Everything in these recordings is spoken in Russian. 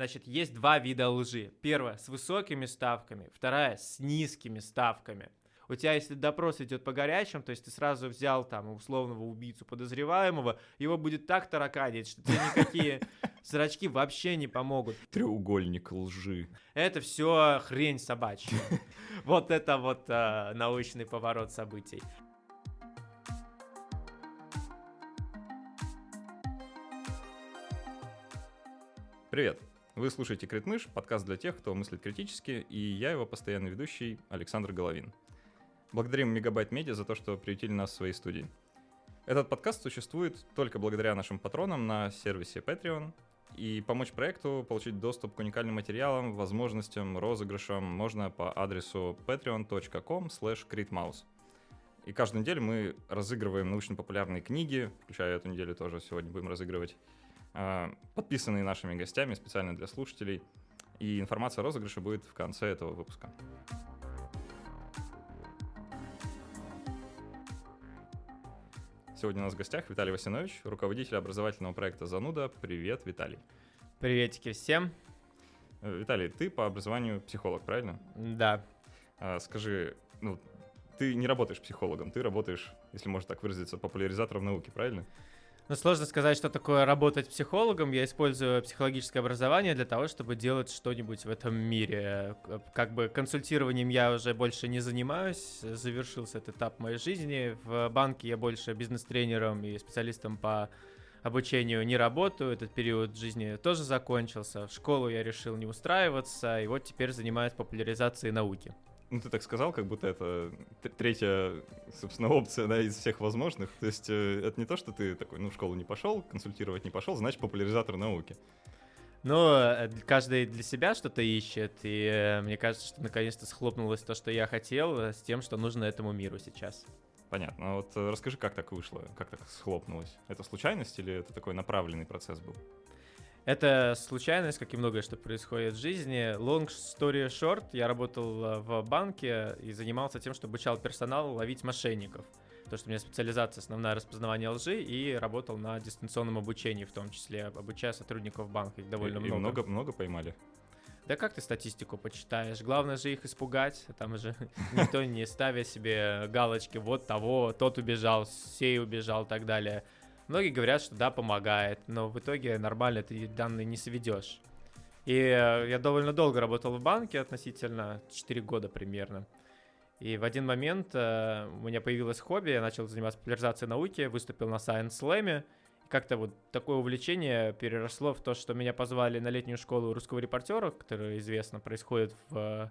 Значит, есть два вида лжи. Первая с высокими ставками, вторая с низкими ставками. У тебя, если допрос идет по горячим, то есть ты сразу взял там условного убийцу подозреваемого, его будет так тараканить, что тебе никакие зрачки вообще не помогут. Треугольник лжи. Это все хрень собачья. Вот это вот э, научный поворот событий. Привет! Вы слушаете Критмыш, подкаст для тех, кто мыслит критически, и я его постоянный ведущий Александр Головин. Благодарим Мегабайт Медиа за то, что приютили нас в своей студии. Этот подкаст существует только благодаря нашим патронам на сервисе Patreon, и помочь проекту получить доступ к уникальным материалам, возможностям, розыгрышам можно по адресу patreon.com slash И каждую неделю мы разыгрываем научно-популярные книги, включая эту неделю тоже сегодня будем разыгрывать, подписанные нашими гостями специально для слушателей. И информация о розыгрыше будет в конце этого выпуска. Сегодня у нас в гостях Виталий Васинович, руководитель образовательного проекта «Зануда». Привет, Виталий. Приветики всем. Э, Виталий, ты по образованию психолог, правильно? Да. А, скажи, ну, ты не работаешь психологом, ты работаешь, если можно так выразиться, популяризатором науки, правильно? Ну, сложно сказать, что такое работать психологом. Я использую психологическое образование для того, чтобы делать что-нибудь в этом мире. Как бы консультированием я уже больше не занимаюсь. Завершился этот этап моей жизни. В банке я больше бизнес-тренером и специалистом по обучению не работаю. Этот период жизни тоже закончился. В школу я решил не устраиваться. И вот теперь занимаюсь популяризацией науки. Ну, ты так сказал, как будто это третья, собственно, опция, да, из всех возможных. То есть э, это не то, что ты такой, ну, в школу не пошел, консультировать не пошел, значит, популяризатор науки. Ну, э, каждый для себя что-то ищет, и э, мне кажется, что наконец-то схлопнулось то, что я хотел, с тем, что нужно этому миру сейчас. Понятно. А вот расскажи, как так вышло, как так схлопнулось? Это случайность или это такой направленный процесс был? Это случайность, как и многое, что происходит в жизни. Long story short, я работал э, в банке и занимался тем, что обучал персонал ловить мошенников. То, что у меня специализация основная распознавание лжи и работал на дистанционном обучении, в том числе обучая сотрудников банка, их довольно и, много. И много, много поймали? Да как ты статистику почитаешь? Главное же их испугать. Там же никто не ставя себе галочки, вот того, тот убежал, сей убежал и так далее. Многие говорят, что да, помогает, но в итоге нормально ты данные не сведешь. И э, я довольно долго работал в банке, относительно 4 года примерно. И в один момент э, у меня появилось хобби, я начал заниматься популяризацией науки, выступил на Science Slam. Как-то вот такое увлечение переросло в то, что меня позвали на летнюю школу русского репортера, которая известно происходит в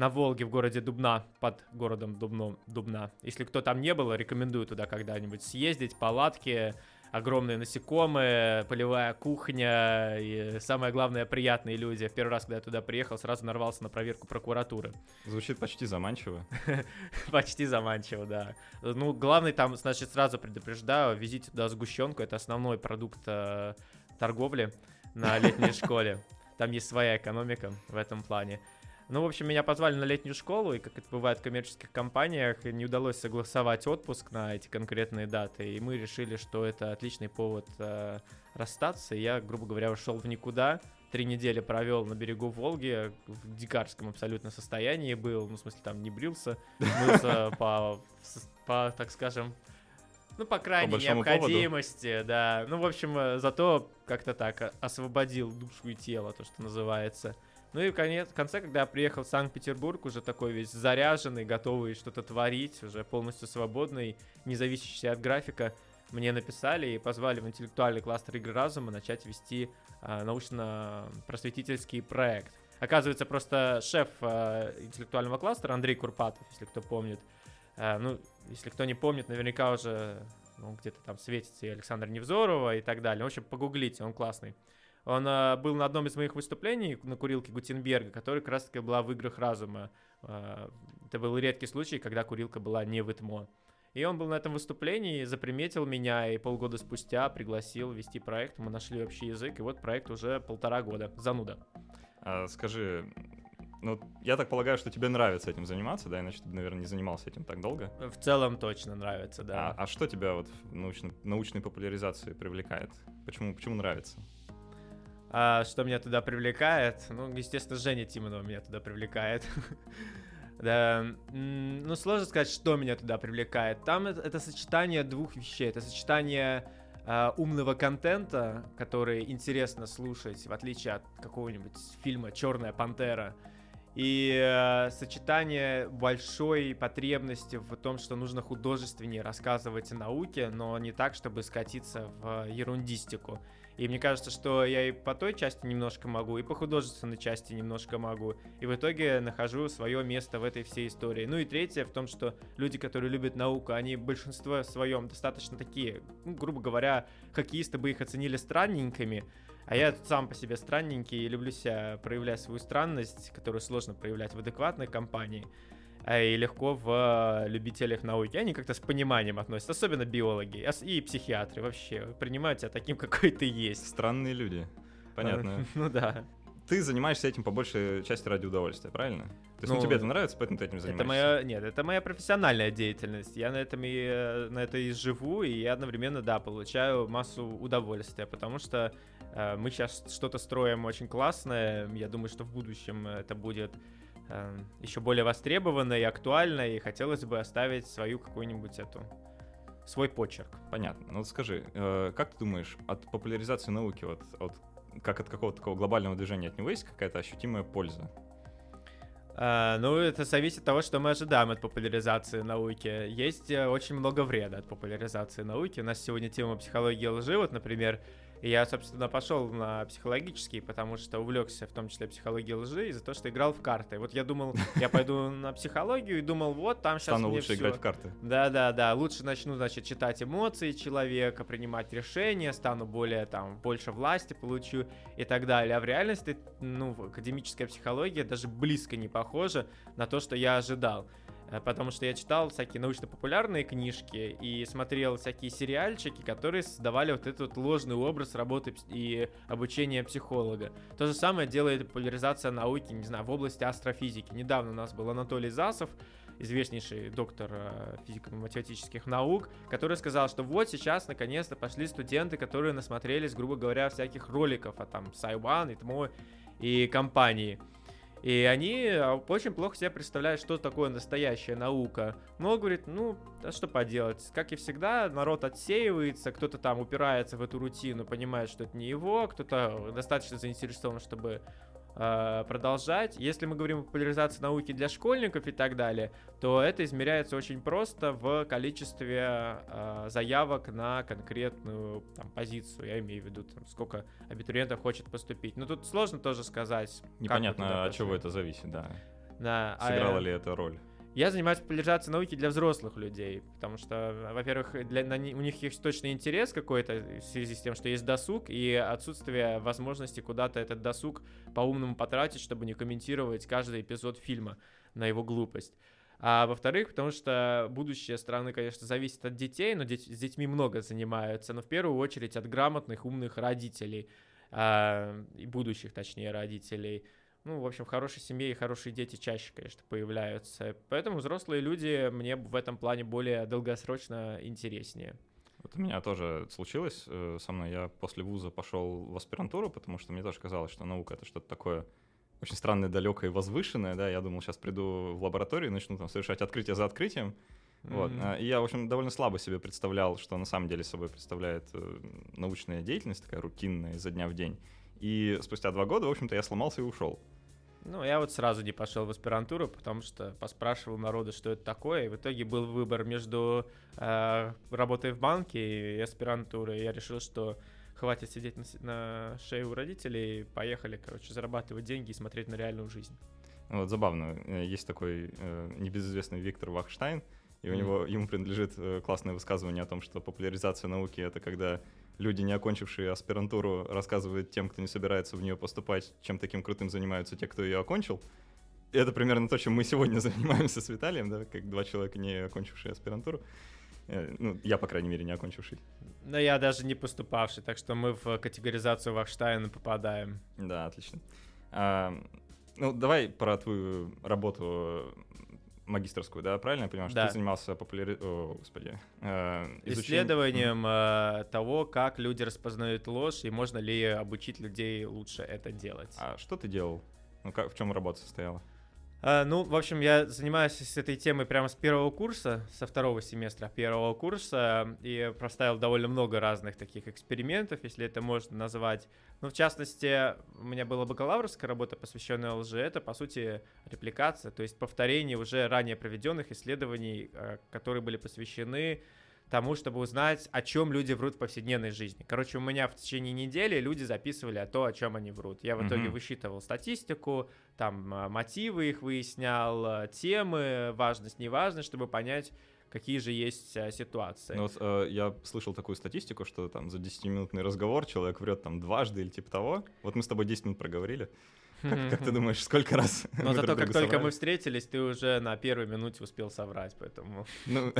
на Волге в городе Дубна, под городом Дубно, Дубна. Если кто там не был, рекомендую туда когда-нибудь съездить, палатки, огромные насекомые, полевая кухня и, самое главное, приятные люди. В первый раз, когда я туда приехал, сразу нарвался на проверку прокуратуры. Звучит почти заманчиво. Почти заманчиво, да. Ну, главный там, значит, сразу предупреждаю, везите туда сгущенку, это основной продукт э, торговли на летней школе. Там есть своя экономика в этом плане. Ну, в общем, меня позвали на летнюю школу, и как это бывает в коммерческих компаниях, не удалось согласовать отпуск на эти конкретные даты, и мы решили, что это отличный повод э, расстаться, и я, грубо говоря, ушел в никуда, три недели провел на берегу Волги, в дикарском абсолютно состоянии был, ну, в смысле, там не брился, мылся по, по, так скажем, ну, по крайней по необходимости, поводу. да. Ну, в общем, э, зато как-то так освободил душу и тело, то, что называется. Ну и в, конец, в конце, когда я приехал в Санкт-Петербург, уже такой весь заряженный, готовый что-то творить, уже полностью свободный, не зависящий от графика, мне написали и позвали в интеллектуальный кластер игры разума начать вести э, научно-просветительский проект. Оказывается, просто шеф э, интеллектуального кластера Андрей Курпатов, если кто помнит, э, ну, если кто не помнит, наверняка уже ну, где-то там светится и Александр Невзорова и так далее. В общем, погуглите, он классный. Он э, был на одном из моих выступлений на курилке Гутенберга, которая как раз-таки была в «Играх разума». Э, это был редкий случай, когда курилка была не в ИТМО. И он был на этом выступлении, заприметил меня и полгода спустя пригласил вести проект. Мы нашли общий язык, и вот проект уже полтора года. Зануда. А, скажи, ну, я так полагаю, что тебе нравится этим заниматься, да, иначе ты, наверное, не занимался этим так долго. В целом точно нравится, да. А, а что тебя вот в научной, научной популяризации привлекает? Почему, почему нравится? А, что меня туда привлекает? Ну, естественно, Женя Тимонова меня туда привлекает. Да, ну сложно сказать, что меня туда привлекает. Там это, это сочетание двух вещей. Это сочетание э, умного контента, который интересно слушать, в отличие от какого-нибудь фильма Черная пантера. И э, сочетание большой потребности в том, что нужно художественнее рассказывать о науке, но не так, чтобы скатиться в ерундистику. И мне кажется, что я и по той части немножко могу, и по художественной части немножко могу. И в итоге нахожу свое место в этой всей истории. Ну и третье в том, что люди, которые любят науку, они большинство своем достаточно такие, ну, грубо говоря, хоккеисты бы их оценили странненькими, а я сам по себе странненький и люблю себя проявлять свою странность, которую сложно проявлять в адекватной компании. А, и легко в любителях науки. Они как-то с пониманием относятся, особенно биологи и психиатры вообще принимают тебя таким, какой ты есть. Странные люди. Понятно. Ну да. Ты занимаешься этим по большей части ради удовольствия, правильно? То есть ну, ну, тебе это нравится, поэтому ты этим занимаешься? Это моя, нет, это моя профессиональная деятельность. Я на этом и э, на это и живу, и я одновременно, да, получаю массу удовольствия, потому что э, мы сейчас что-то строим очень классное. Я думаю, что в будущем это будет еще более востребовано и актуально, и хотелось бы оставить свою какую-нибудь эту свой почерк. Понятно. Ну скажи, э, как ты думаешь, от популяризации науки, вот, от, как от какого-то такого глобального движения от него есть какая-то ощутимая польза? Uh, ну, это зависит от того, что мы ожидаем от популяризации науки. Есть uh, очень много вреда от популяризации науки. У нас сегодня тема психологии лжи. Вот, например, и я, собственно, пошел на психологический, потому что увлекся в том числе психологией лжи из-за того, что играл в карты. Вот я думал, я пойду на психологию и думал, вот там сейчас Стану мне лучше все... играть в карты. Да-да-да, лучше начну, значит, читать эмоции человека, принимать решения, стану более, там, больше власти получу и так далее. А в реальности, ну, академическая психология даже близко не похожа на то, что я ожидал. Э, потому что я читал всякие научно-популярные книжки и смотрел всякие сериальчики, которые создавали вот этот вот ложный образ работы и обучения психолога. То же самое делает популяризация науки, не знаю, в области астрофизики. Недавно у нас был Анатолий Засов, известнейший доктор э, физико-математических наук, который сказал, что вот сейчас наконец-то пошли студенты, которые насмотрелись, грубо говоря, всяких роликов, а там Сайван и ТМО и компании. И они а, очень плохо себе представляют, что такое настоящая наука. Но говорит, ну, а что поделать? Как и всегда, народ отсеивается, кто-то там упирается в эту рутину, понимает, что это не его, кто-то достаточно заинтересован, чтобы продолжать. Если мы говорим о популяризации науки для школьников и так далее, то это измеряется очень просто в количестве э, заявок на конкретную там, позицию. Я имею в виду, там, сколько абитуриентов хочет поступить. Но тут сложно тоже сказать. Непонятно, от чего это зависит, да. Да, Сыграла а, ли это роль? Я занимаюсь популяризацией науки для взрослых людей, потому что, во-первых, для, на, у них есть точный интерес какой-то в связи с тем, что есть досуг, и отсутствие возможности куда-то этот досуг по-умному потратить, чтобы не комментировать каждый эпизод фильма на его глупость. А во-вторых, потому что будущее страны, конечно, зависит от детей, но деть, с детьми много занимаются, но в первую очередь от грамотных, умных родителей, а, и будущих, точнее, родителей – ну, в общем, в хорошей семье и хорошие дети чаще, конечно, появляются. Поэтому взрослые люди мне в этом плане более долгосрочно интереснее. Вот у меня тоже случилось э, со мной. Я после вуза пошел в аспирантуру, потому что мне тоже казалось, что наука — это что-то такое очень странное, далекое и возвышенное. Да? Я думал, сейчас приду в лабораторию и начну там совершать открытие за открытием. Mm-hmm. Вот. И я, в общем, довольно слабо себе представлял, что на самом деле собой представляет э, научная деятельность, такая рутинная, изо дня в день. И спустя два года, в общем-то, я сломался и ушел. Ну, я вот сразу не пошел в аспирантуру, потому что поспрашивал народу, что это такое, и в итоге был выбор между э, работой в банке и аспирантурой. Я решил, что хватит сидеть на, на шее у родителей, поехали, короче, зарабатывать деньги и смотреть на реальную жизнь. Вот забавно, э, есть такой э, небезызвестный Виктор Вахштайн, и у него ему принадлежит э, классное высказывание о том, что популяризация науки это когда люди, не окончившие аспирантуру, рассказывают тем, кто не собирается в нее поступать, чем таким крутым занимаются те, кто ее окончил. И это примерно то, чем мы сегодня занимаемся с Виталием, да, как два человека, не окончившие аспирантуру. Э, ну, я, по крайней мере, не окончивший. Но я даже не поступавший, так что мы в категоризацию Вахштайна попадаем. Да, отлично. А, ну, давай про твою работу магистрскую, да, правильно я понимаю, что Да. ты занимался популяри... О, господи. э, изучением- Исследованием э, того, как люди распознают ложь и можно ли обучить людей лучше это делать. А что ты делал? Ну, как, в чем работа состояла? А, ну, в общем, я занимаюсь с этой темой прямо с первого курса, со второго семестра первого курса, и проставил довольно много разных таких экспериментов, если это можно назвать. Ну, в частности, у меня была бакалаврская работа, посвященная лжи. Это, по сути, репликация, то есть повторение уже ранее проведенных исследований, э, которые были посвящены тому, чтобы узнать, о чем люди врут в повседневной жизни. Короче, у меня в течение недели люди записывали о том, о чем они врут. Я в итоге Мгм. высчитывал статистику, там а, мотивы их выяснял, а, темы, важность, неважность, чтобы понять, какие же есть а, ситуации. Ну, вот, э, я слышал такую статистику, что там за 10-минутный разговор человек врет там дважды или типа того. Вот мы с тобой 10 минут проговорили. Как, как ты думаешь, сколько раз? Но зато как только мы встретились, ты уже на первой минуте успел соврать, поэтому Ну,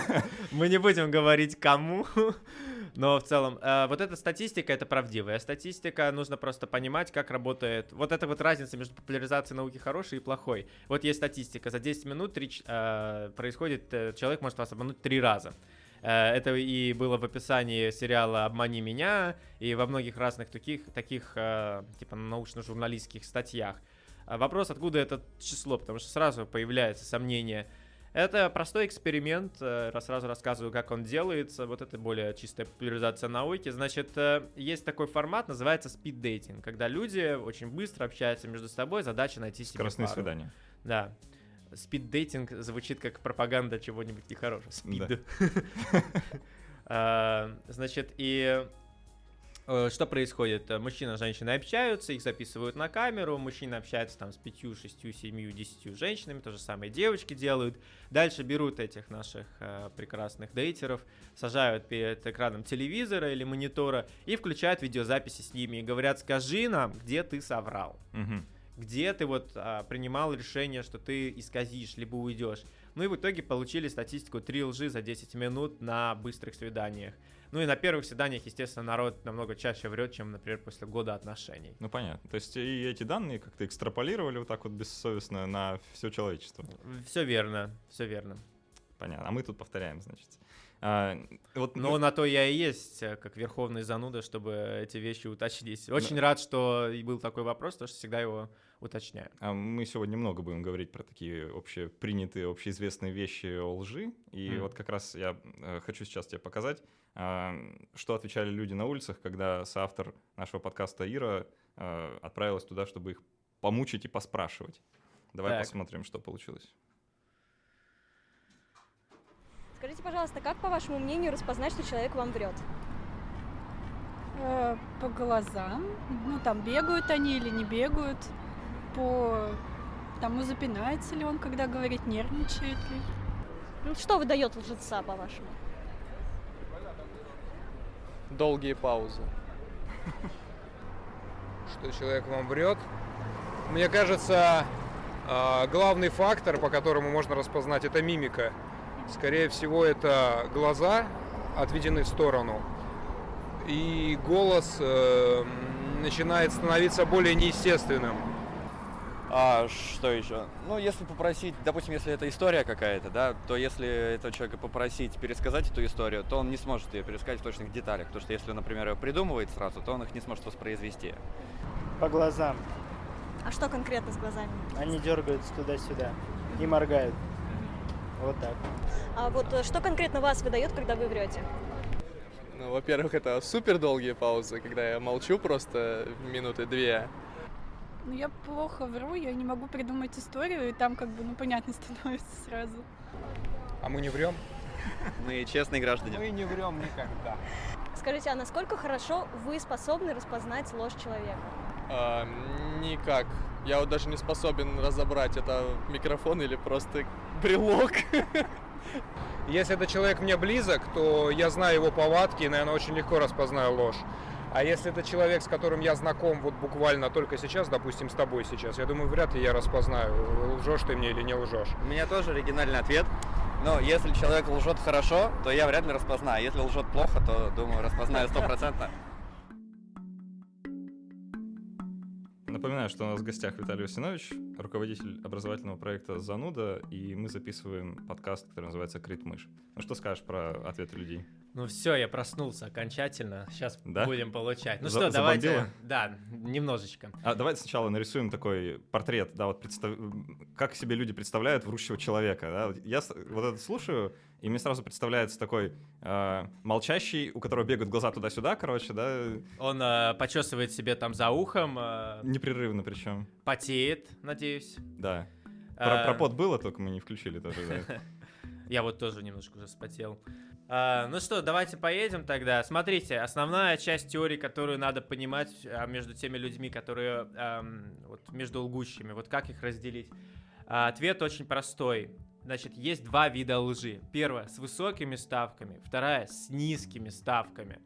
мы не будем говорить кому, но в целом э, вот эта статистика это правдивая статистика, нужно просто понимать, как работает. Вот эта вот разница между популяризацией науки хорошей и плохой. Вот есть статистика, за 10 минут э, происходит, э, человек может вас обмануть три раза. Э, Это и было в описании сериала «Обмани меня» и во многих разных таких, таких э, типа научно-журналистских статьях. А Вопрос, откуда это число, потому что сразу появляется сомнение. Это простой эксперимент, э, раз сразу рассказываю, как он делается. Вот это более чистая популяризация науки. Значит, есть такой формат, называется спид-дейтинг, когда люди очень быстро общаются между собой, задача найти себе скоростные пару. свидания. Да. Спид-дейтинг звучит как пропаганда чего-нибудь нехорошего. Спид. А, Значит, и э, что происходит? Мужчина с женщиной общаются, их записывают на камеру, мужчина общается там с пятью, шестью, семью, десятью женщинами, то же самое девочки делают. Дальше берут этих наших э, прекрасных дейтеров, сажают перед экраном телевизора или монитора и включают видеозаписи с ними и говорят, скажи нам, где ты соврал Мгм. Где ты вот а, принимал решение, что ты исказишь, либо уйдешь. Ну и в итоге получили статистику 3 лжи за 10 минут на быстрых свиданиях. Ну и на первых свиданиях, естественно, народ намного чаще врет, чем, например, после года отношений. Ну, понятно. То есть и эти данные как-то экстраполировали вот так вот бессовестно на все человечество. Все верно, все верно. Понятно. А мы тут повторяем, значит. А, вот Но мы- на то я и есть, э, как верховный зануда, чтобы эти вещи уточнить. Очень рад, что был такой вопрос, потому что всегда его уточняю. А Мы сегодня много будем говорить про такие общепринятые, общеизвестные вещи о лжи. И Мгм. вот как раз я э, хочу сейчас тебе показать, а, что отвечали люди на улицах, когда соавтор нашего подкаста Ира э, отправилась туда, чтобы их помучить и поспрашивать. Давай Так. посмотрим, что получилось. Скажите, пожалуйста, как, по вашему мнению, распознать, что человек вам врет? Э, По глазам. Ну, там, бегают они или не бегают. По тому, запинается ли он, когда говорит, нервничает ли. Ну, Что выдает лжеца, по-вашему? долгие паузы. Что человек вам врет? Мне кажется, а, главный фактор, по которому можно распознать, это мимика. Скорее всего, это глаза отведены в сторону, и голос э, начинает становиться более неестественным. А что еще? Ну, если попросить, допустим, если это история какая-то, да, то если этого человека попросить пересказать эту историю, то он не сможет ее пересказать в точных деталях. Потому что если, например, ее придумывает сразу, то он их не сможет воспроизвести. По глазам. А что конкретно с глазами? Они дергаются туда-сюда и моргают. Вот так. А вот э, что конкретно вас выдает, когда вы врете? Ну, во-первых, это супер долгие паузы, когда я молчу просто минуты две. Ну, я плохо вру, я не могу придумать историю, и там как бы, ну, понятно становится сразу. А мы не врем? Мы честные граждане. Мы не врем никогда. Скажите, а насколько хорошо вы способны распознать ложь человека? А, никак. Я вот даже не способен разобрать, это микрофон или просто брелок. Если этот человек мне близок, то я знаю его повадки и, наверное, очень легко распознаю ложь. А если это человек, с которым я знаком вот буквально только сейчас, допустим, с тобой сейчас, я думаю, вряд ли я распознаю, лжешь ты мне или не лжешь. У меня тоже оригинальный ответ. Но если человек лжет хорошо, то я вряд ли распознаю. Если лжет плохо, то, думаю, распознаю стопроцентно. Напоминаю, что у нас в гостях Виталий Усинович, руководитель образовательного проекта «Зануда», и мы записываем подкаст, который называется «Крит мышь». Ну что скажешь про ответы людей? Ну все, я проснулся окончательно. Сейчас Да? будем получать. Ну За- что, давайте. забомбило? Да, немножечко. А давайте сначала нарисуем такой портрет, да, вот представ- как себе люди представляют врущего человека, да. Я вот это слушаю, и мне сразу представляется такой э, молчащий, у которого бегают глаза туда-сюда, короче, да, Он э, почесывает себе там за ухом, э, непрерывно причем, потеет, надеюсь. да. Про, Э, про пот было, только мы не включили тоже, да. Я вот тоже немножко уже спотел. А, ну что, давайте поедем тогда. Смотрите, основная часть теории, которую надо понимать а, между теми людьми, которые ам, вот между лгущими, вот как их разделить. А, ответ очень простой. Значит, есть два вида лжи. Первая с высокими ставками, вторая с низкими ставками.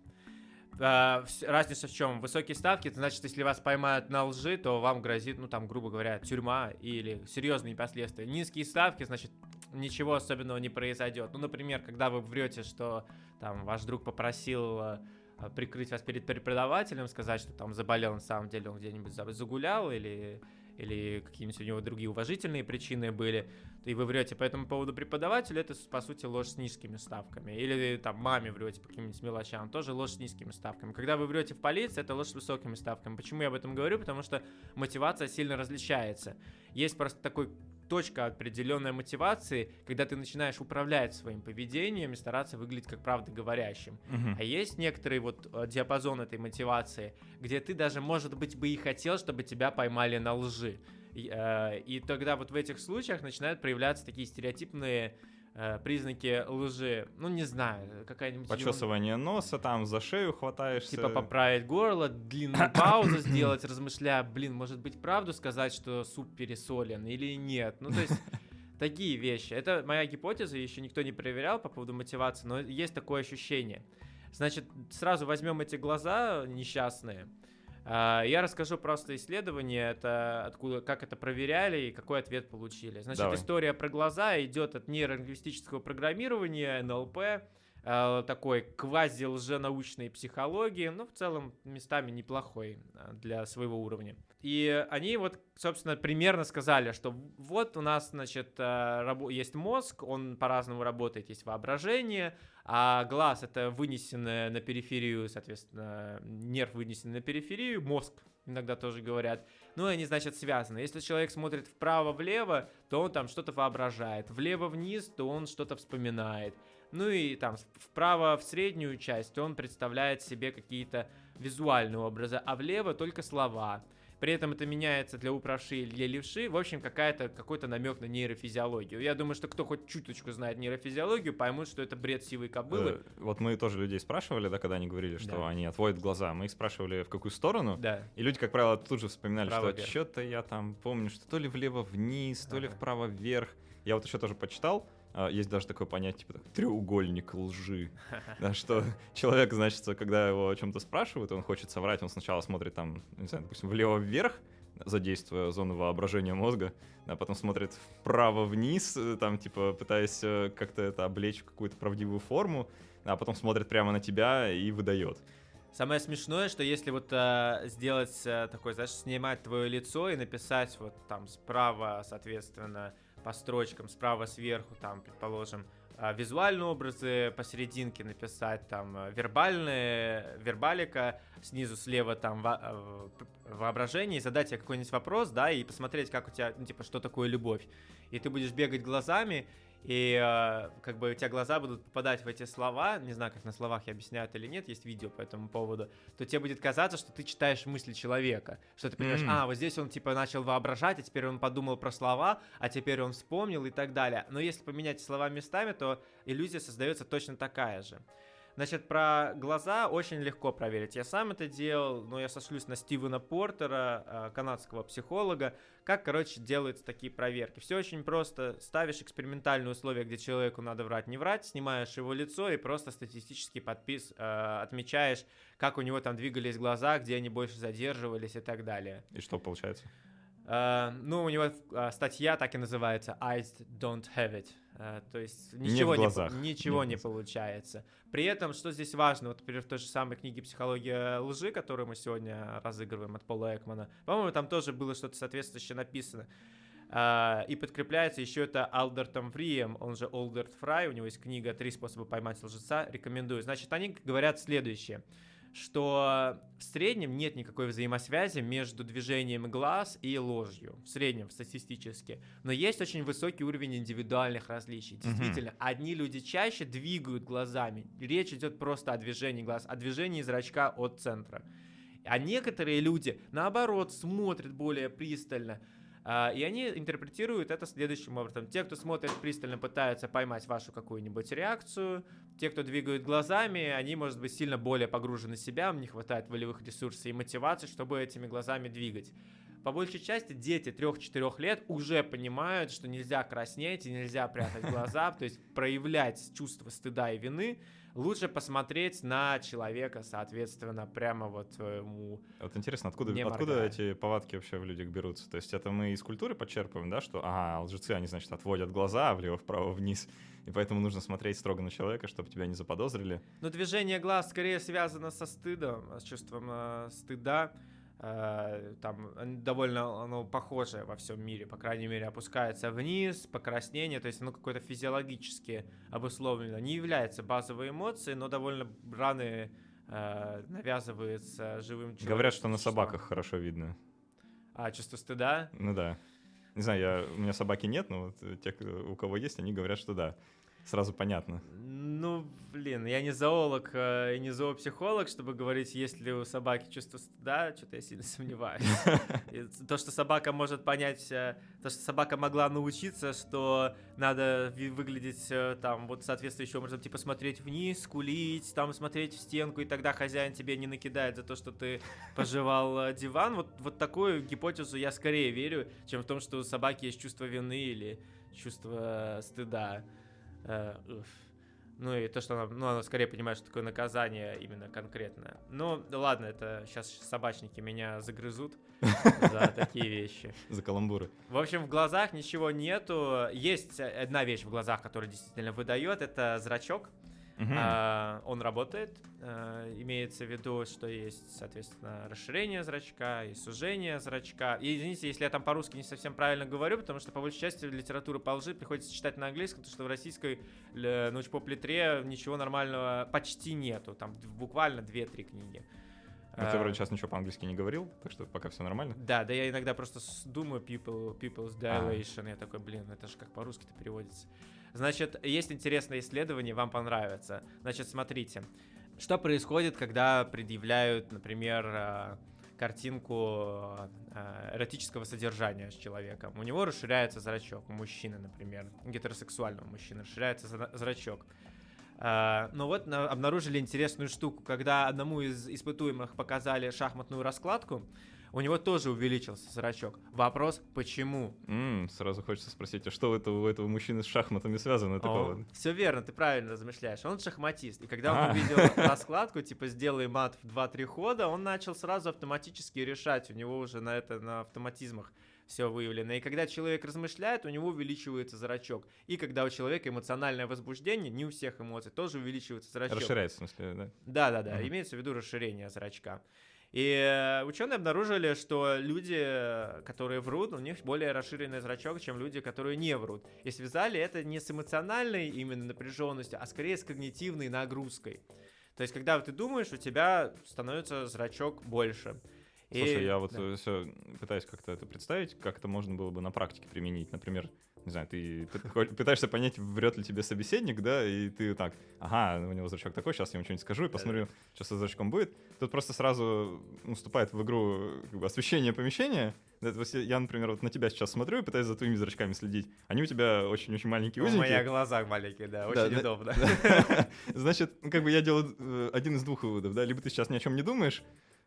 А, разница в чем? Высокие ставки, это значит, если вас поймают на лжи, то вам грозит, ну там, грубо говоря, тюрьма или серьезные последствия. Низкие ставки, значит, ничего особенного не произойдет. Ну, например, когда вы врете, что там ваш друг попросил э, э, прикрыть вас перед преподавателем, сказать, что там заболел, на самом деле он где-нибудь за- загулял или или какие-нибудь у него другие уважительные причины были, и вы врете по этому поводу преподавателю, это, по сути, ложь с низкими ставками. Или там маме врете по каким-нибудь мелочам, тоже ложь с низкими ставками. Когда вы врете в полиции, это ложь с высокими ставками. Почему я об этом говорю? Потому что мотивация сильно различается. Есть просто такой точка определенной мотивации, когда ты начинаешь управлять своим поведением и стараться выглядеть как правдоговорящим. Мгм. А есть некоторый вот э, диапазон этой мотивации, где ты даже, может быть, бы и хотел, чтобы тебя поймали на лжи. И, э, и тогда вот в этих случаях начинают проявляться такие стереотипные э, признаки лжи. Ну, не знаю, какая-нибудь... Почесывание носа, там за шею хватаешься. Типа поправить горло, длинную паузу сделать, размышляя, блин, может быть, правду сказать, что суп пересолен или нет. Ну, то есть такие вещи. Это моя гипотеза, еще никто не проверял по поводу мотивации, но есть такое ощущение. Значит, сразу возьмем эти глаза несчастные. А, Я расскажу просто исследование, это откуда, как это проверяли и какой ответ получили. Значит, Давай. история про глаза идет от нейролингвистического программирования, НЛП, э, такой квази-лженаучной психологии, ну, в целом, местами неплохой э, для своего уровня. И они вот, собственно, примерно сказали, что вот у нас, значит, есть мозг, он по-разному работает, есть воображение, а глаз — это вынесенное на периферию, соответственно, нерв вынесенный на периферию, мозг иногда тоже говорят. Ну, и они, значит, связаны. Если человек смотрит вправо-влево, то он там что-то воображает. Влево-вниз, то он что-то вспоминает. Ну и там вправо в среднюю часть он представляет себе какие-то визуальные образы, а влево только слова. При этом это меняется для управши и для левши. В общем, какая-то, какой-то намек на нейрофизиологию. Я думаю, что кто хоть чуточку знает нейрофизиологию, поймут, что это бред сивой кобылы. Э, Вот мы тоже людей спрашивали, да, когда они говорили, что Да. они отводят глаза. Мы их спрашивали, в какую сторону. Да. И люди, как правило, тут же вспоминали, Вправо-вверх. что что-то я там помню, что то ли влево-вниз, то ли Ага. вправо-вверх. Я вот еще тоже почитал. А, Есть даже такое понятие, типа треугольник лжи. Да, что человек, значит, когда его о чем-то спрашивают, он хочет соврать, он сначала смотрит там, не знаю, допустим, влево-вверх, задействуя зону воображения мозга, а потом смотрит вправо-вниз, э, там, типа, пытаясь э, как-то это облечь в какую-то правдивую форму, а потом смотрит прямо на тебя и выдает. Самое смешное, что если вот э, сделать э, такой, знаешь, снимать твое лицо и написать вот там справа, соответственно, по строчкам, справа сверху, там, предположим, э, визуальные образы, посерединке написать там э, вербальные, вербалика, снизу слева там во- п- воображение, и задать тебе какой-нибудь вопрос, да, и посмотреть, как у тебя, ну, типа, что такое любовь. И ты будешь бегать глазами, и э, как бы у тебя глаза будут попадать в эти слова, не знаю, как на словах я объясняю это или нет, есть видео по этому поводу, то тебе будет казаться, что ты читаешь мысли человека, что ты понимаешь, Мгм. а, вот здесь он типа начал воображать, а теперь он подумал про слова, а теперь он вспомнил и так далее. Но если поменять слова местами, то иллюзия создается точно такая же. Значит, про глаза очень легко проверить. Я сам это делал, но я сошлюсь на Стивена Портера, э, канадского психолога, как, короче, делаются такие проверки. Все очень просто. Ставишь экспериментальные условия, где человеку надо врать, не врать, снимаешь его лицо и просто статистически подпис, э, отмечаешь, как у него там двигались глаза, где они больше задерживались и так далее. И что получается? Э, ну, у него э, статья так и называется «Eyes don't have it». Э, то есть ничего, не, ничего Не получается. При этом, что здесь важно, вот, например, в той же самой книге «Психология лжи», которую мы сегодня разыгрываем от Пола Экмана, по-моему, там тоже было что-то соответствующее написано. И подкрепляется еще это Алдертом Фрием, он же Олдерт Фрай, у него есть книга «Три способа поймать лжеца», рекомендую. Значит, они говорят следующее, что в среднем нет никакой взаимосвязи между движением глаз и ложью, в среднем, статистически. Но есть очень высокий уровень индивидуальных различий. Действительно, одни люди чаще двигают глазами, речь идет просто о движении глаз, о движении зрачка от центра. А некоторые люди, наоборот, смотрят более пристально, и они интерпретируют это следующим образом. Те, кто смотрит пристально, пытаются поймать вашу какую-нибудь реакцию. Те, кто двигают глазами, они, может быть, сильно более погружены в себя, им не хватает волевых ресурсов и мотивации, чтобы этими глазами двигать. По большей части дети 3-4 лет уже понимают, что нельзя краснеть и нельзя прятать глаза, то есть проявлять чувство стыда и вины. Лучше посмотреть на человека, соответственно, прямо вот ему Вот интересно, откуда, откуда моргая. эти повадки вообще в людях берутся? То есть это мы из культуры подчерпываем, да, что, ага, лжецы, они, значит, отводят глаза влево, вправо, вниз, и поэтому нужно смотреть строго на человека, чтобы тебя не заподозрили. Ну, движение глаз скорее связано со стыдом, с чувством э, стыда. Э, там довольно оно похожее во всем мире, по крайней мере, опускается вниз, покраснение, то есть оно какое-то физиологически обусловлено. Не является базовой эмоцией, но довольно рано э, навязывается живым человеком. Говорят, что на собаках хорошо видно. А, чувство стыда? Ну да. Не знаю, я, у меня собаки нет, но вот те, у кого есть, они говорят, что да. Сразу понятно. Ну, блин, я не зоолог э, и не зоопсихолог, чтобы говорить, есть ли у собаки чувство стыда, что-то я сильно сомневаюсь. То, что собака может понять, э, то, что собака могла научиться, что надо выглядеть э, там вот соответствующим образом, типа смотреть вниз, скулить, там смотреть в стенку, и тогда хозяин тебе не накидает за то, что ты пожевал диван. Вот, вот такую гипотезу я скорее верю, чем в том, что у собаки есть чувство вины или чувство стыда. Э. Ну и то, что она, ну, она скорее понимает, что такое наказание именно конкретное. Ну, ладно, это сейчас собачники меня загрызут за такие вещи. За каламбуры. В общем, в глазах ничего нету. Есть одна вещь в глазах, которая действительно выдает, это зрачок. Мгм. А, он работает. а, имеется в виду, что есть, соответственно, расширение зрачка и сужение зрачка. И извините, если я там по-русски не совсем правильно говорю, потому что по большей части литературу по лжи приходится читать на английском, потому что в российской научпоп-литре ничего нормального почти нету. Там буквально 2-3 книги. Ну, ты А, вроде сейчас ничего по-английски не говорил, так что пока все нормально. да, да я иногда просто думаю people, people's А. dilation, я такой, блин, это же как по-русски-то переводится. Значит, есть интересное исследование, вам понравится. Значит, смотрите, что происходит, когда предъявляют, например, э, картинку э, эротического содержания с человеком. У него расширяется зрачок, у мужчины, например, гетеросексуального мужчины расширяется зра- зрачок. А, Но вот на- обнаружили интересную штуку, когда одному из испытуемых показали шахматную раскладку, у него тоже увеличился зрачок. Вопрос, почему? М, сразу хочется спросить, а что у этого, у этого мужчины с шахматами связано? Повод? Все верно, ты правильно размышляешь. Он шахматист. И когда А. он увидел раскладку, типа сделай мат в 2-3 хода, он начал сразу автоматически решать. У него уже на это на автоматизмах все выявлено. И когда человек размышляет, у него увеличивается зрачок. И когда у человека эмоциональное возбуждение, не у всех эмоций, тоже увеличивается зрачок. Расширяется, в смысле, да? Да, да, да. Мгм. Имеется в виду расширение зрачка. И ученые обнаружили, что люди, э, которые врут, у них более расширенный зрачок, чем люди, которые не врут. И связали это не с эмоциональной именно напряженностью, а скорее с когнитивной нагрузкой. То есть, когда ты думаешь, у тебя становится зрачок больше. И- Слушай, я вот да. все пытаюсь как-то это представить, как это можно было бы на практике применить. Например, не знаю, ты пытаешься понять, врет ли тебе собеседник, да, и ты так, ага, у него зрачок такой, сейчас я ему что-нибудь скажу и посмотрю, что со зрачком будет. Тут просто сразу вступает в игру как бы, освещение помещения. Я, например, вот на тебя сейчас смотрю и пытаюсь за твоими зрачками следить. Они у тебя очень-очень маленькие, У узенькие. меня глаза маленькие, да, очень да, удобно. Значит, как бы я делаю э, один из двух выводов, да, либо ты сейчас ни о чем не думаешь,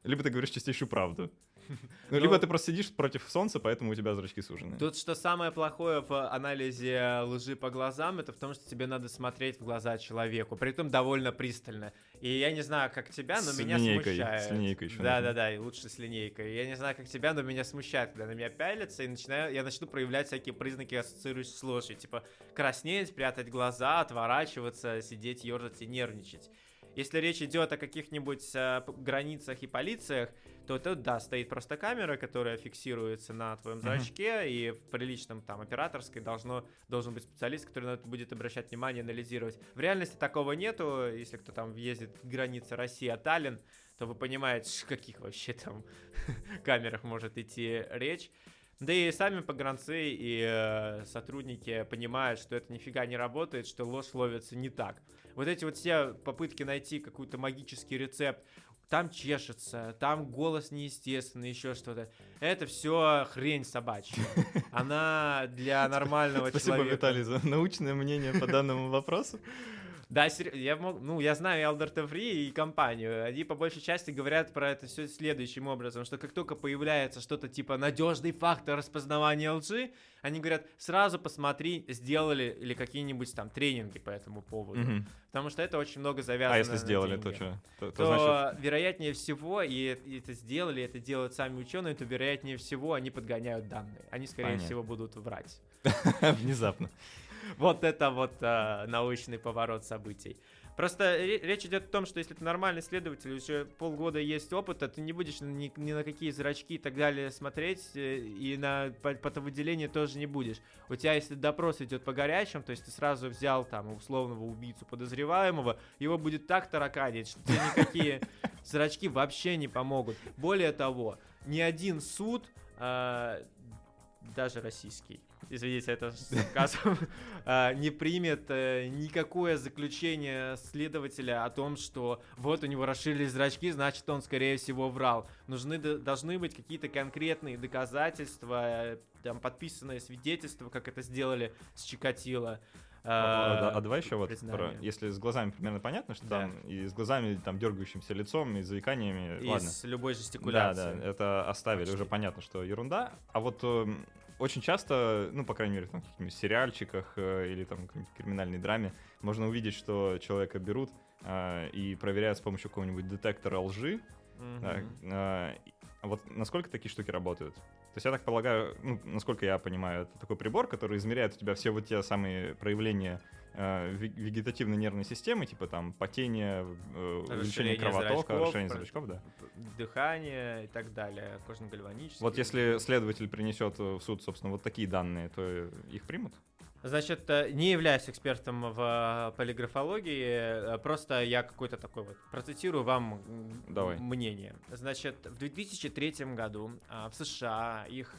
либо ты говоришь чистейшую правду. Ну, либо Ну- ты просто сидишь против солнца, поэтому у тебя зрачки сужены. Тут что самое плохое в анализе лжи по глазам, это в том, что тебе надо смотреть в глаза человеку, при этом довольно пристально. И я не знаю, как тебя, но С меня линейкой, смущает. с линейкой ещё Да, нужно. да, да, и лучше с линейкой. Я не знаю, как тебя, но меня смущает, когда на меня пялятся, и начинаю, я начну проявлять всякие признаки, ассоциирующиеся с ложью. Типа краснеть, прятать глаза, отворачиваться, сидеть, ерзать и нервничать. Если речь идет о каких-нибудь э, границах и полициях, то тут, да, стоит просто камера, которая фиксируется на твоем зрачке, и в приличном там операторской должно, должен быть специалист, который на это будет обращать внимание, анализировать. В реальности такого нету, если кто там въездит к границе России, а то вы понимаете, ш- каких вообще там камерах может идти речь. Да и сами погранцы и э, сотрудники понимают, что это нифига не работает, что ложь ловится не так. Вот эти вот все попытки найти какой-то магический рецепт, там чешется, там голос неестественный, еще что-то. Это все хрень собачья. Она для нормального Спасибо, человека. Виталий, за научное мнение по данному вопросу. Да, я мог, ну, я знаю и Alberta Free, и компанию. Они по большей части говорят про это все следующим образом, что как только появляется что-то типа надежный фактор распознавания лжи, они говорят, сразу посмотри, сделали ли какие-нибудь там тренинги по этому поводу. Мгм. Потому что это очень много завязано А если сделали, то деньги. что? То, то То, значит, вероятнее всего, и, и это сделали, это делают сами ученые, то вероятнее всего они подгоняют данные. Они, скорее Понятно. всего, будут врать. внезапно. Вот это вот а, научный поворот событий. Просто ре- речь идет о том, что если ты нормальный следователь, уже полгода есть опыта, ты не будешь ни, ни на какие зрачки и так далее смотреть, э, и на по- потовыделение тоже не будешь. У тебя, если допрос идет по горячим, то есть ты сразу взял там условного убийцу подозреваемого, его будет так тараканить, что тебе никакие зрачки вообще не помогут. Более того, ни один суд, а, даже российский, извините, это с сарказмом, а, не примет э, никакое заключение следователя о том, что вот у него расширились зрачки, значит он скорее всего врал. Нужны должны быть какие-то конкретные доказательства, э, там подписанные свидетельства, как это сделали с Чикатило. А, да, а давай еще вот, про- если с глазами примерно понятно, что Да. там и с глазами, там, дергающимся лицом, и заиканиями, И ладно. с любой Да, жестикуляцией. да, это оставили, Почти. уже понятно, что ерунда. А вот эм, очень часто, ну, по крайней мере, там, в каких-нибудь сериальчиках э, или там криминальной драме, можно увидеть, что человека берут э, и проверяют с помощью какого-нибудь детектора лжи. Мгм. Да, э, вот насколько такие штуки работают? То есть я так полагаю, ну, насколько я понимаю, это такой прибор, который измеряет у тебя все вот те самые проявления э, ве- вегетативной нервной системы, типа там потение, э, увеличение кровотока, про- зрачков, да. Дыхание и так далее, кожно-гальванические. Вот если следователь принесет в суд, собственно, вот такие данные, то их примут? Значит, э, не являюсь экспертом в э, полиграфологии, э, просто я какой-то такой вот процитирую вам Давай. мнение. Значит, в 2003 году а, в США их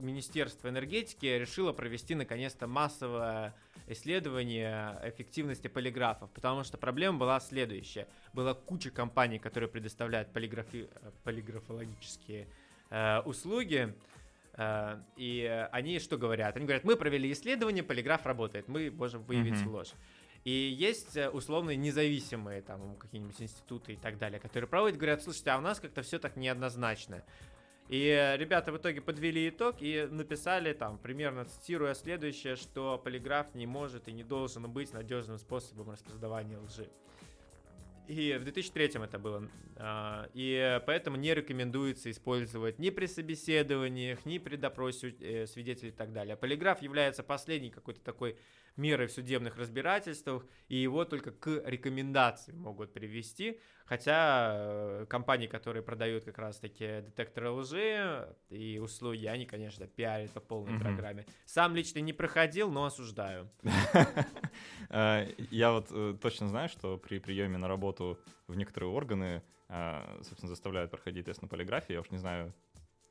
Министерство энергетики решило провести наконец-то массовое исследование эффективности полиграфов, потому что проблема была следующая. Была куча компаний, которые предоставляют полиграфи- полиграфологические услуги, И э, они что говорят? Они говорят, мы провели исследование, полиграф работает, мы можем выявить Мгм. ложь. И есть э, условные независимые там какие-нибудь институты и так далее, которые проводят, говорят, слушайте, а у нас как-то все так неоднозначно. И ребята в итоге подвели итог и написали там, примерно цитируя следующее, что полиграф не может и не должен быть надежным способом распознавания лжи. И в 2003 это было. А, И поэтому не рекомендуется использовать ни при собеседованиях, ни при допросе э, свидетелей и так далее. Полиграф является последней какой-то такой мерой в судебных разбирательствах, и его только к рекомендации могут привести. Хотя э, компании, которые продают как раз-таки детекторы лжи и услуги, они, конечно, пиарят по полной Мгм. программе. Сам лично не проходил, но осуждаю. Э, Я вот э, точно знаю, что при приеме на работу в некоторые органы, собственно, заставляют проходить тест на полиграфии. Я уж не знаю,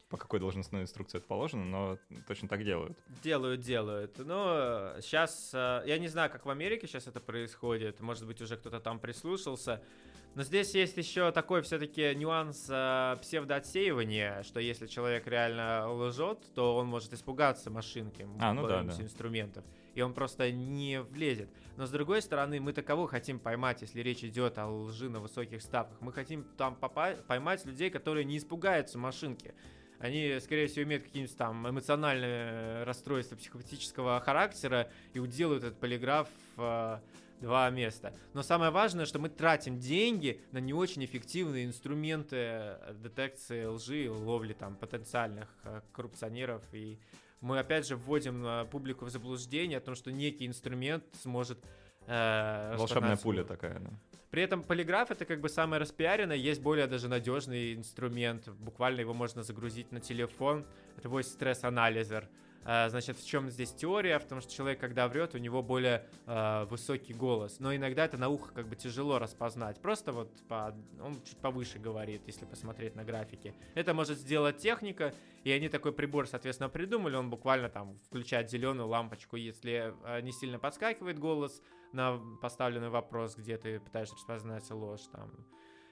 по какой должностной инструкции это положено, но точно так делают. Делают, делают. Но сейчас, я не знаю, как в Америке сейчас это происходит, может быть, уже кто-то там прислушался, Но здесь есть еще такой все-таки нюанс э, псевдоотсеивания, что если человек реально лжет, то он может испугаться машинки, А, ну да, да. инструментов, и он просто не влезет. Но с другой стороны, мы таково хотим поймать, если речь идет о лжи на высоких ставках. Мы хотим там поймать людей, которые не испугаются машинки. Они, скорее всего, имеют какие-нибудь там эмоциональные расстройства психопатического характера и уделают этот полиграф э, два места. Но самое важное, что мы тратим деньги на не очень эффективные инструменты э, детекции лжи ловли там потенциальных э, коррупционеров. И мы опять же вводим э, публику в заблуждение о том, что некий инструмент сможет э, Волшебная пуля такая, да. При этом полиграф это как бы самое распиаренное, есть более даже надежный инструмент, буквально его можно загрузить на телефон, это voice стресс-анализер. А, Значит, в чем здесь теория? В том, что человек, когда врет, у него более э, высокий голос. Но иногда это на ухо как бы тяжело распознать. Просто вот по- он чуть повыше говорит, если посмотреть на графики. Это может сделать техника, и они такой прибор, соответственно, придумали. Он буквально там включает зеленую лампочку, если э, не сильно подскакивает голос на поставленный вопрос, где ты пытаешься распознать ложь там.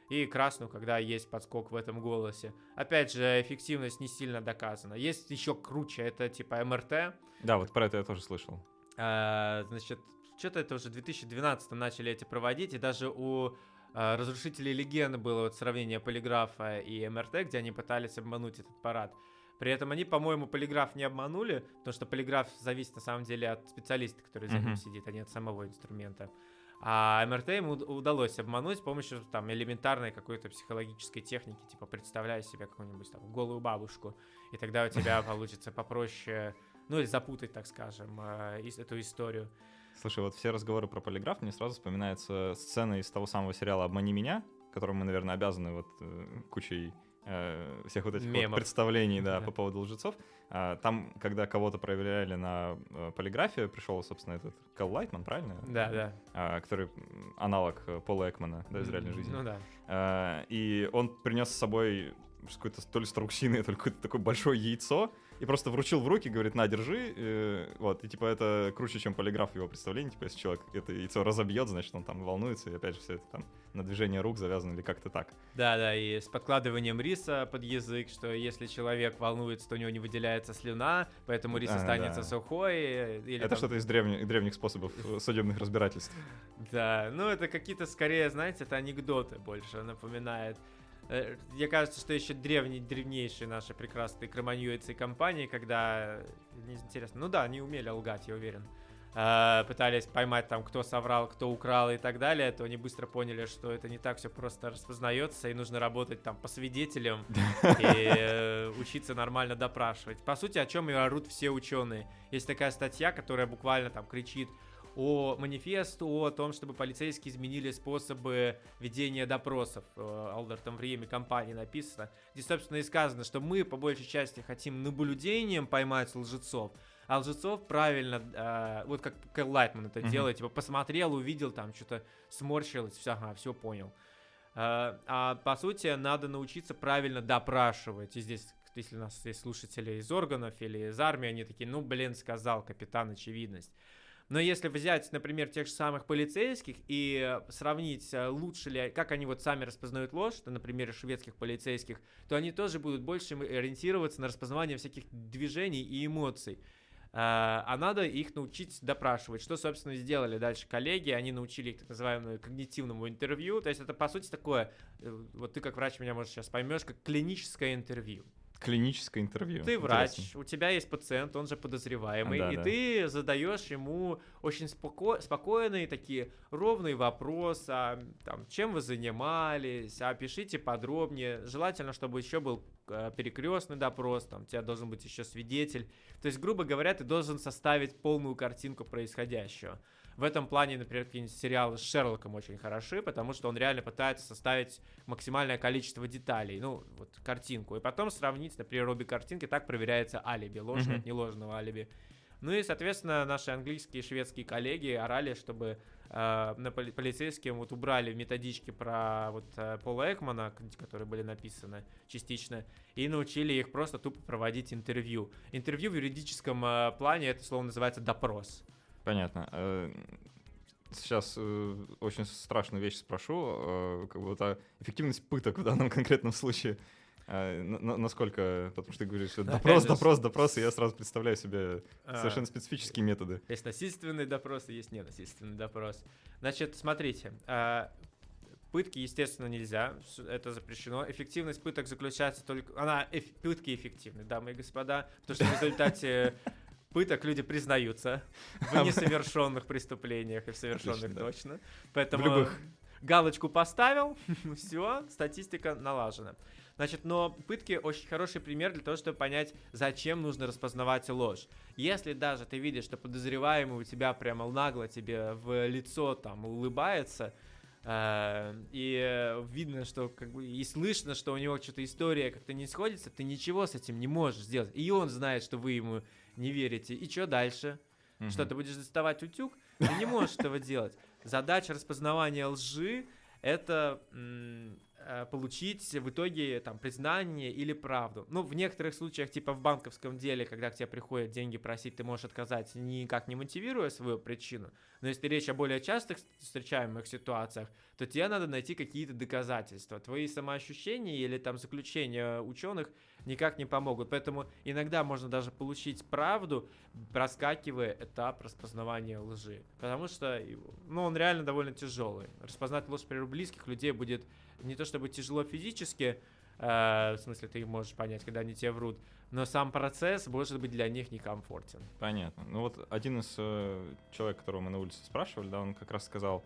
И красную, когда есть подскок в этом голосе. Опять же, эффективность не сильно доказана. Есть еще круче, это типа МРТ. Да, вот про это я тоже слышал. А, значит, что-то это уже в 2012 начали эти проводить, и даже у а, разрушителей легенды было вот сравнение полиграфа и МРТ, где они пытались обмануть этот парад. При этом они, по-моему, полиграф не обманули, потому что полиграф зависит на самом деле от специалиста, который за ним Мгм. сидит, а не от самого инструмента. А МРТ ему уд- удалось обмануть с помощью там элементарной какой-то психологической техники, типа представляй себе какую-нибудь там голую бабушку, и тогда у тебя получится попроще, ну или запутать, так скажем, э, эту историю. Слушай, вот все разговоры про полиграф, мне сразу вспоминается сцена из того самого сериала «Обмани меня», которому мы, наверное, обязаны вот э, кучей э, всех вот этих вот представлений, да, Да. по поводу лжецов. А, там, когда кого-то проверяли на э, полиграфию, пришел, собственно, этот Кэл Лайтман, правильно? Да, да. А, который аналог э, Пола Экмана, да, из реальной жизни. Ну да. А, и он принес с собой какой-то то ли страуксины, то ли какое-то такое большое яйцо, и просто вручил в руки, говорит, на, держи, э, вот, и типа это круче, чем полиграф его представлении, типа если человек это яйцо разобьет, значит он там волнуется, и опять же все это там на движение рук завязано или как-то так. Да, да, и с подкладыванием риса под язык, что если человек волнуется, то у него не выделяется слюна, поэтому рис А, останется да. сухой. э, Или это там- что-то из древних, древних способов судебных разбирательств. Да, ну это какие-то скорее, знаете, это анекдоты больше напоминает. Э, Мне кажется, что еще древние, древнейшие наши прекрасные кроманьюицы и компании, когда, э, не интересно, ну да, они умели лгать, я уверен, э, пытались поймать там, кто соврал, кто украл и так далее, то они быстро поняли, что это не так все просто распознается, и нужно работать там по свидетелям и учиться нормально допрашивать. По сути, о чем и орут все ученые. Есть такая статья, которая буквально там кричит о манифесту о том, чтобы полицейские изменили способы ведения допросов. Э, Алдертом в Риме компании написано, где, собственно, и сказано, что мы по большей части хотим наблюдением поймать лжецов, а лжецов правильно, э, вот как Кэл Лайтман это Мгм. делает, типа посмотрел, увидел, там что-то сморщилось, все, ага, все понял. Э, А по сути, надо научиться правильно допрашивать. И здесь, если у нас есть слушатели из органов или из армии, они такие, ну, блин, сказал капитан, очевидность. Но если взять, например, тех же самых полицейских и э, сравнить, э, лучше ли, как они вот сами распознают ложь, на примере шведских полицейских, то они тоже будут больше ориентироваться на распознавание всяких движений и эмоций. А а надо их научить допрашивать. Что, собственно, сделали дальше коллеги. Они научили их так называемому когнитивному интервью. То есть это, по сути, такое, э, вот ты как врач меня, может, сейчас поймешь, как клиническое интервью. Клиническое интервью. Ты врач, Интересно. у тебя есть пациент, он же подозреваемый, Да, и да. ты задаешь ему очень споко- спокойные такие ровные вопросы, а, там, чем вы занимались, а, опишите подробнее. Желательно, чтобы еще был перекрестный допрос, там, у тебя должен быть еще свидетель. То есть, грубо говоря, ты должен составить полную картинку происходящего. В этом плане, например, какие-нибудь сериалы с Шерлоком очень хороши, потому что он реально пытается составить максимальное количество деталей, ну, вот картинку, и потом сравнить, например, обе картинки, так проверяется алиби, ложное Мгм. от неложного алиби. Ну и, соответственно, наши английские и шведские коллеги орали, чтобы э, на поли- полицейским вот убрали методички про вот э, Пола Экмана, которые были написаны частично, и научили их просто тупо проводить интервью. Интервью в юридическом э, плане это слово называется допрос. Понятно. Э, сейчас э, очень страшную вещь спрошу, э, как а эффективность пыток в данном конкретном случае, на- на- насколько, потому что ты говоришь, что допрос, допрос, допрос, и я сразу представляю себе А, совершенно специфические методы. Есть насильственный допрос и есть ненасильственный допрос. Значит, смотрите, а, пытки, естественно, нельзя, это запрещено. Эффективность пыток заключается только... Она, эф- пытки эффективны, дамы и господа, потому что в результате пыток люди признаются в несовершенных преступлениях и в совершенных точно. Поэтому любых. галочку поставил, все, статистика налажена. Значит, но пытки очень хороший пример для того, чтобы понять, зачем нужно распознавать ложь. Если даже ты видишь, что подозреваемый у тебя прямо нагло тебе в лицо там улыбается, э, и видно, что как бы и слышно, что у него что-то история как-то не сходится, ты ничего с этим не можешь сделать. И он знает, что вы ему не верите. И что дальше? Что Мгм. ты будешь доставать утюг? Ты не можешь этого делать. Задача распознавания лжи это получить в итоге там признание или правду. Ну, в некоторых случаях, типа в банковском деле, когда к тебе приходят деньги просить, ты можешь отказать, никак не мотивируя свою причину. Но если речь о более частых встречаемых ситуациях, то тебе надо найти какие-то доказательства. Твои самоощущения или там заключения ученых никак не помогут. Поэтому иногда можно даже получить правду, проскакивая этап распознавания лжи. Потому что, ну, он реально довольно тяжелый. Распознать ложь при близких людей будет не то чтобы тяжело физически, э, в смысле ты можешь понять, когда они тебе врут, но сам процесс может быть для них некомфортен. Понятно. Ну вот один из э, человек, которого мы на улице спрашивали, да, он как раз сказал,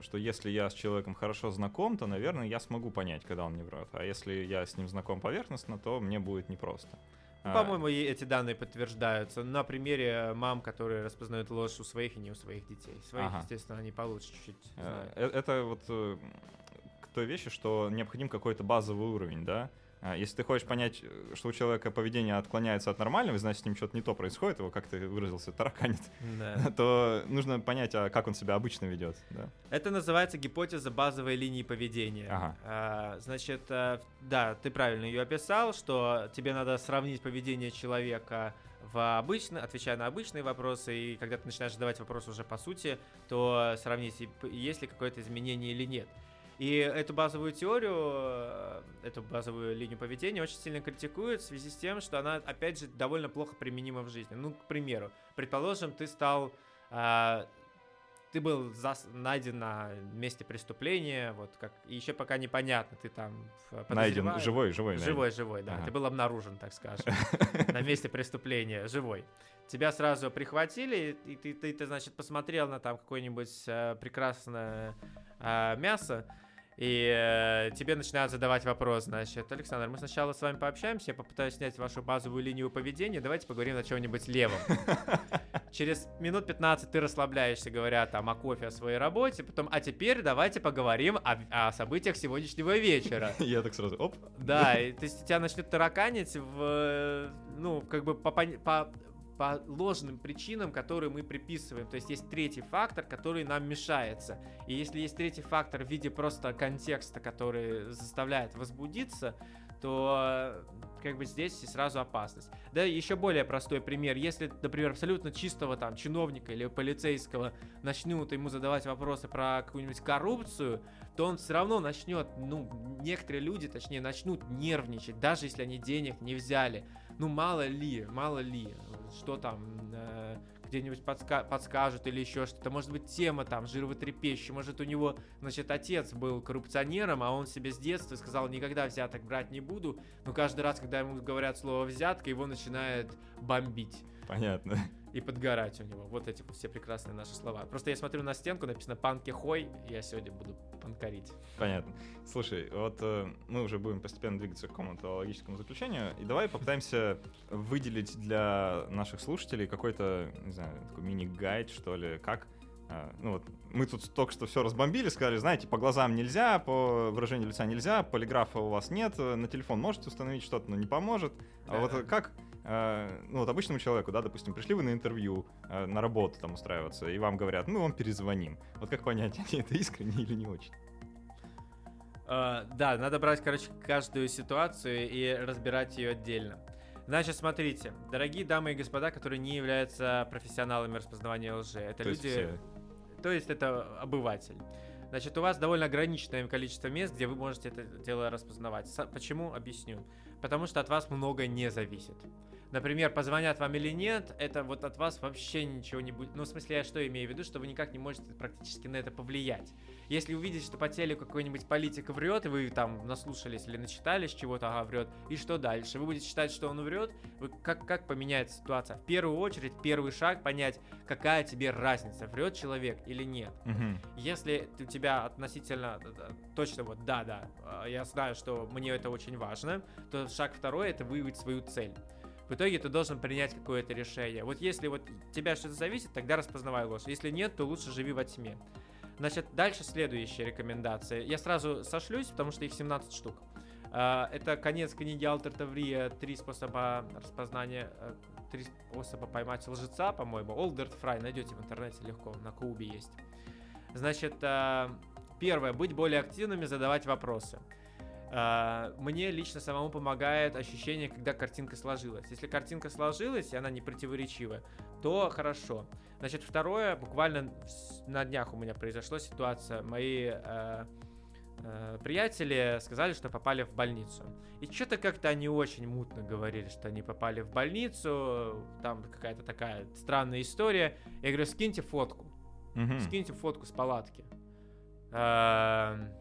что если я с человеком хорошо знаком, то, наверное, я смогу понять, когда он не врет. А если я с ним знаком поверхностно, то мне будет непросто. Ну, А, По-моему, и эти данные подтверждаются на примере мам, которые распознают ложь у своих и не у своих детей. Своих, Ага. естественно, они получше чуть-чуть э, знают. э, Это вот э, к той вещи, что необходим какой-то базовый уровень, да? А Если ты хочешь понять, э, что у человека поведение отклоняется от нормального, и значит, с ним что-то не то происходит, его, как ты выразился, тараканит, Да. то нужно понять, а как он себя обычно ведет, да? Это называется гипотеза базовой линии поведения. Ага. А, значит, э, да, ты правильно ее описал, что тебе надо сравнить поведение человека в обычно, отвечая на обычные вопросы, и когда ты начинаешь задавать вопрос уже по сути, то сравнить, есть ли какое-то изменение или нет. И эту базовую теорию, э, эту базовую линию поведения очень сильно критикуют в связи с тем, что она, опять же, довольно плохо применима в жизни. Ну, к примеру, предположим, ты стал а, ты был зас- найден на месте преступления, вот как и еще пока непонятно, ты там в- Найден, подозреваем- живой, живой. найден. Живой, живой, да. Ага. Ты был обнаружен, так скажем, на месте преступления, живой. Тебя сразу прихватили, и ты, ты, ты, значит, посмотрел на там какое-нибудь э, прекрасное э, мясо, и э, тебе начинают задавать вопрос, значит, Александр, мы сначала с вами пообщаемся, я попытаюсь снять вашу базовую линию поведения, давайте поговорим о чем-нибудь левом. Через минут 15 ты расслабляешься, говоря там о кофе, о своей работе, потом, а теперь давайте поговорим о, о событиях сегодняшнего вечера. Я так сразу, оп. Да, и, то есть тебя начнут тараканить в, э, ну, как бы по, по, по ложным причинам, которые мы приписываем. То есть есть третий фактор, который нам мешается. И если есть третий фактор в виде просто контекста, который заставляет возбудиться, то э, как бы здесь и сразу опасность. Да, еще более простой пример. Если, например, абсолютно чистого там чиновника или полицейского начнут ему задавать вопросы про какую-нибудь коррупцию, то он все равно начнет, ну, некоторые люди, точнее, начнут нервничать, даже если они денег не взяли. Ну, мало ли, мало ли, что там э, где-нибудь подска- подскажут или еще что-то. Может быть, тема там жировотрепещущая. Может, у него, значит, отец был коррупционером, а он себе с детства сказал, никогда взяток брать не буду. Но каждый раз, когда ему говорят слово взятка, его начинает бомбить Понятно. И подгорать у него. Вот эти вот все прекрасные наши слова. Просто я смотрю на стенку, написано «Панки хой», я сегодня буду панкарить. Понятно. Слушай, вот э, мы уже будем постепенно двигаться к какому-то логическому заключению, и давай попытаемся выделить для наших слушателей какой-то, не знаю, такой мини-гайд, что ли, как э, ну вот, мы тут только что все разбомбили, сказали, знаете, по глазам нельзя, по выражению лица нельзя, полиграфа у вас нет, э, на телефон можете установить что-то, но не поможет. А вот Да. э, как, э, ну вот обычному человеку, да, допустим, пришли вы на интервью, э, на работу там устраиваться, и вам говорят, мы вам перезвоним. Вот как понять, они это искренне или не очень? А, да, надо брать, короче, каждую ситуацию и разбирать ее отдельно. Значит, смотрите, дорогие дамы и господа, которые не являются профессионалами распознавания лжи, это То есть люди... все то есть это обыватель. Значит, у вас довольно ограниченное количество мест, где вы можете это дело распознавать. Почему? Объясню. Потому что от вас много не зависит. Например, позвонят вам или нет, это вот от вас вообще ничего не будет. Ну, в смысле, я что имею в виду, что вы никак не можете практически на это повлиять. Если увидите, что по телеку какой-нибудь политик врет, и вы там наслушались или начитались чего-то, ага, врет, и что дальше? Вы будете считать, что он врет? Вы как, как поменяется ситуация? В первую очередь, первый шаг понять, какая тебе разница, врет человек или нет. Мгм. Если у тебя относительно э, э, точно вот да, да, э, я знаю, что мне это очень важно, то шаг второй это выявить свою цель. В итоге ты должен принять какое-то решение. Вот если вот от тебя что-то зависит, тогда распознавай ложь. Если нет, то лучше живи во тьме. Значит, дальше следующие рекомендации. Я сразу сошлюсь, потому что их 17 штук. А, Это конец книги Алтер Таврия «Три способа распознания», э, «Три способа поймать лжеца», по-моему. Олдерт Фрай найдете в интернете легко, на Кубе есть. Значит, а, первое, быть более активными, задавать вопросы. А, Мне лично самому помогает ощущение, когда картинка сложилась. Если картинка сложилась, и она не противоречивая, то хорошо. Значит, второе, буквально на днях у меня произошла ситуация. Мои э, э, приятели сказали, что попали в больницу. И что-то как-то они очень мутно говорили, что они попали в больницу. Там какая-то такая странная история. Я говорю, скиньте фотку. Мгм. Скиньте фотку с палатки. Эм,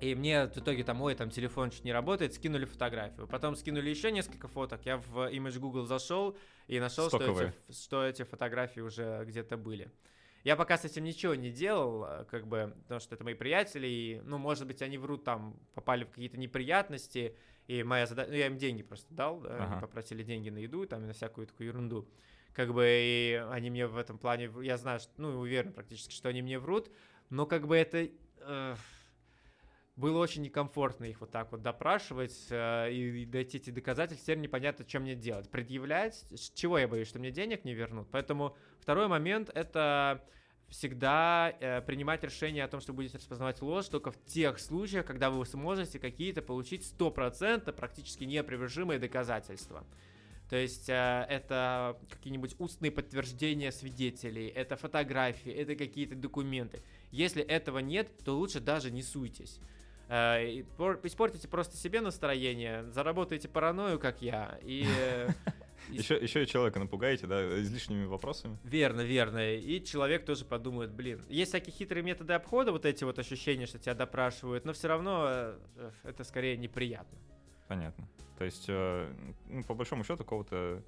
И мне в итоге там, ой, там телефон чуть не работает, скинули фотографию. Потом скинули еще несколько фоток. Я в Image Google зашел и нашел, что эти, что эти фотографии уже где-то были. Я пока с этим ничего не делал, э, как бы, потому что это мои приятели, и, ну, может быть, они врут, там, попали в какие-то неприятности, и моя задача, ну, я им деньги просто дал, да, они Ага. попросили деньги на еду, там, и на всякую такую ерунду. Как бы, и они мне в этом плане, я знаю, что, ну, уверен практически, что они мне врут, но как бы это... э, было очень некомфортно их вот так вот допрашивать э, и, дойти эти доказательства. Теперь непонятно, что мне делать. Предъявлять? Чего я боюсь, что мне денег не вернут? Поэтому второй момент — это всегда э, принимать решение о том, что будете распознавать ложь только в тех случаях, когда вы сможете какие-то получить стопроцентно практически неопровержимые доказательства. То есть э, это какие-нибудь устные подтверждения свидетелей, это фотографии, это какие-то документы. Если этого нет, то лучше даже не суйтесь. Э, Испортите просто себе настроение, заработаете паранойю, как я, и... э, и Еще, еще и человека напугаете, да, излишними вопросами. Верно, верно. И человек тоже подумает, блин, есть всякие хитрые методы обхода, вот эти вот ощущения, что тебя допрашивают, но все равно э, э, это скорее неприятно. Понятно. То есть, э, ну, по большому счету, какого-то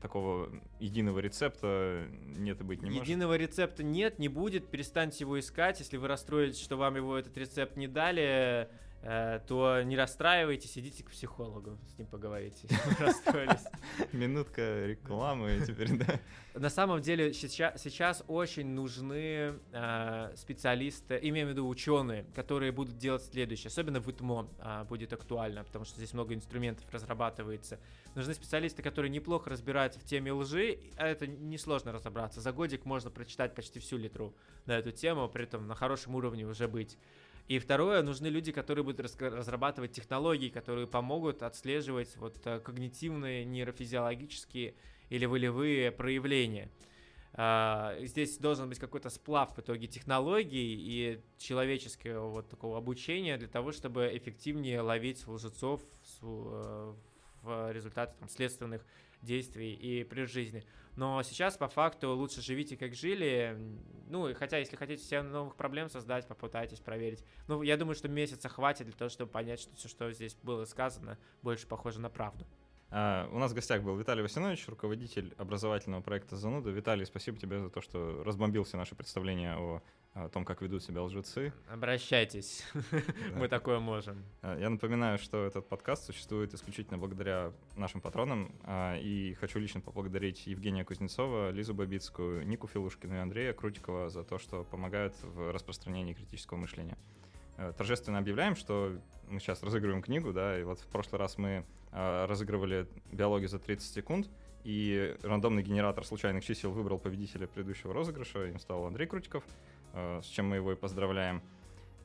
такого единого рецепта нет и быть не может. Единого рецепта нет, не будет, перестаньте его искать. Если вы расстроитесь, что вам его этот рецепт не дали, то не расстраивайтесь, идите к психологу, с ним поговорите. Минутка рекламы теперь, да. На самом деле сейчас, сейчас очень нужны э, специалисты, имею в виду ученые, которые будут делать следующее. Особенно в ИТМО а, будет актуально, потому что здесь много инструментов разрабатывается. Нужны специалисты, которые неплохо разбираются в теме лжи, а это несложно разобраться. За годик можно прочитать почти всю литру на эту тему, при этом на хорошем уровне уже быть. И второе, нужны люди, которые будут разрабатывать технологии, которые помогут отслеживать вот э, когнитивные, нейрофизиологические или волевые проявления. А, Здесь должен быть какой-то сплав в итоге технологий и человеческого вот такого обучения для того, чтобы эффективнее ловить лжецов с- э, в результате там, следственных действий и при жизни. Но сейчас, по факту, лучше живите, как жили. Ну, хотя, если хотите себе новых проблем создать, попытайтесь проверить. Ну, я думаю, что месяца хватит для того, чтобы понять, что все, что здесь было сказано, больше похоже на правду. А, у нас в гостях был Виталий Васинович, руководитель образовательного проекта «Зануда». Виталий, спасибо тебе за то, что разбомбил все наши представления о, о том, как ведут себя лжецы. Обращайтесь, мы такое можем. А, Я напоминаю, что этот подкаст существует исключительно благодаря нашим патронам, а, и хочу лично поблагодарить Евгения Кузнецова, Лизу Бабицкую, Нику Филушкину и Андрея Крутикова за то, что помогают в распространении критического мышления. Э, Торжественно объявляем, что мы сейчас разыгрываем книгу, да, и вот в прошлый раз мы а, разыгрывали биологию за 30 секунд, и рандомный генератор случайных чисел выбрал победителя предыдущего розыгрыша, им стал Андрей Крутиков, э, с чем мы его и поздравляем.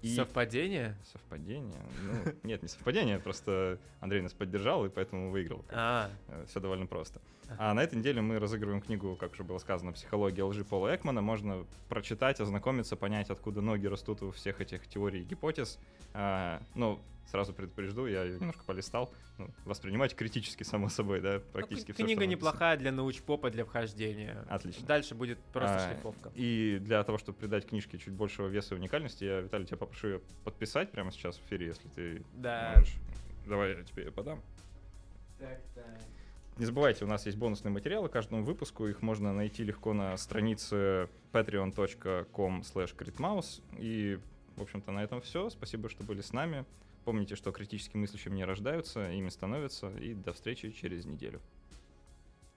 И- Совпадение? Совпадение? Ну, нет, не совпадение, просто Андрей нас поддержал и поэтому выиграл. А, Все довольно просто. А на этой неделе мы разыгрываем книгу, как уже было сказано, «Психология лжи» Пола Экмана. Можно прочитать, ознакомиться, понять, откуда ноги растут у всех этих теорий и гипотез. А, ну, сразу предупрежду, я ее немножко полистал. Ну, воспринимать критически, само собой, да, практически Ну, всё, Книга неплохая для научпопа, для вхождения. Отлично. Дальше будет просто А, шлифовка. И для того, чтобы придать книжке чуть большего веса и уникальности, я, Виталий, тебя попрошу ее подписать прямо сейчас в эфире, если ты Да. можешь. Давай я тебе ее подам. Так, так. Не забывайте, у нас есть бонусные материалы к каждому выпуску. Их можно найти легко на странице patreon.com slash И, в общем-то, на этом все. Спасибо, что были с нами. Помните, что критически мыслящими не рождаются, ими становятся. И до встречи через неделю.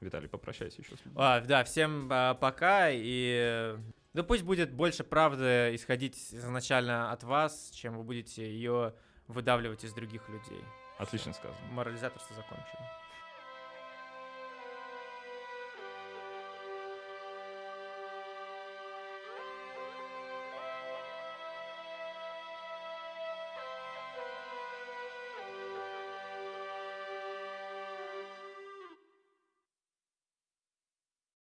Виталий, попрощайся еще с людьми. А, да, всем а, пока и да пусть будет больше правды исходить изначально от вас, чем вы будете ее выдавливать из других людей. Отлично сказано. Морализаторство закончено.